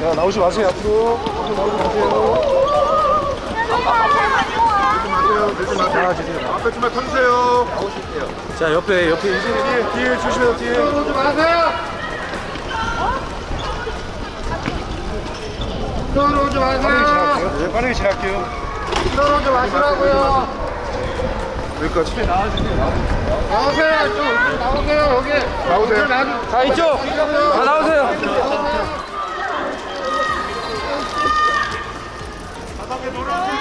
나오지 마세요 앞으로 앞으로 나오지 마세요 자 주세요 앞에 좀만 터주세요. 자 옆에 옆에 뒤에 뒤에 조심해요 뒤에 오지 마세요. 들어오지 마세요. 네 빠르게 지날게요 들어오지 마시라고요. 여기까지 나오세요. 좀 나오세요 여기. 나오세요 자 이쪽 다 나오세요 바닥에 놀아서